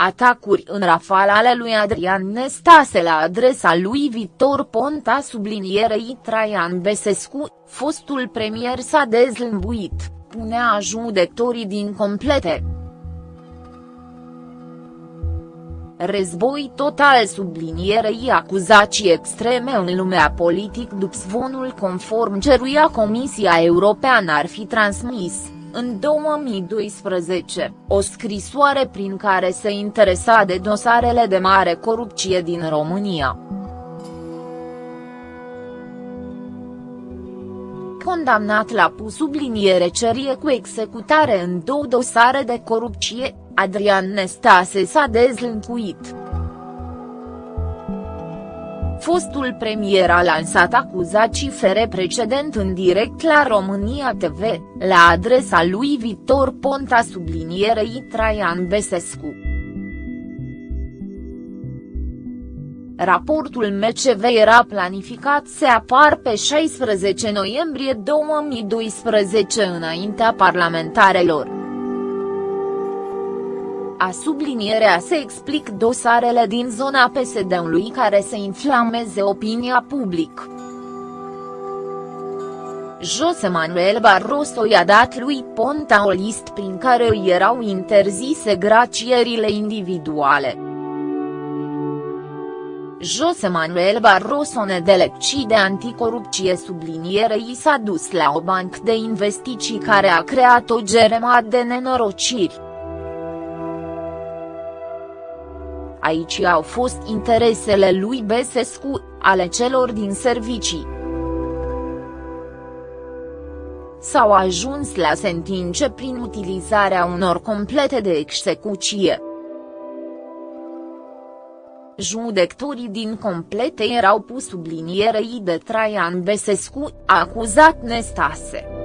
Atacuri în rafal ale lui Adrian Nestase la adresa lui Victor Ponta sublinierei Traian Besescu, fostul premier s-a dezlămbuit, punea judecătorii din complete. Război total sublinierei acuzații extreme în lumea politic după zvonul conform ceruia Comisia Europeană ar fi transmis în 2012, o scrisoare prin care se interesa de dosarele de mare corupție din România. Condamnat la pus subliniere cerie cu executare în două dosare de corupție, Adrian Nestase s-a dezlâncuit. Fostul premier a lansat acuzații fere precedent în direct la România TV, la adresa lui Victor Ponta sublinierei Traian Besescu. Raportul MCV era planificat să apar pe 16 noiembrie 2012 înaintea parlamentarelor a sublinierea se explic dosarele din zona PSD-ului care să inflameze opinia publică. José Manuel Barroso i-a dat lui Ponta o list prin care îi erau interzise gracierile individuale. José Manuel Barroso nedelecci de anticorupție sublinierei s-a dus la o bancă de investiții care a creat o geremat de nenorociri. Aici au fost interesele lui Besescu, ale celor din servicii. S-au ajuns la sentințe prin utilizarea unor complete de execuție. Judecătorii din complete erau pus sublinierei de Traian Besescu, acuzat Nestase.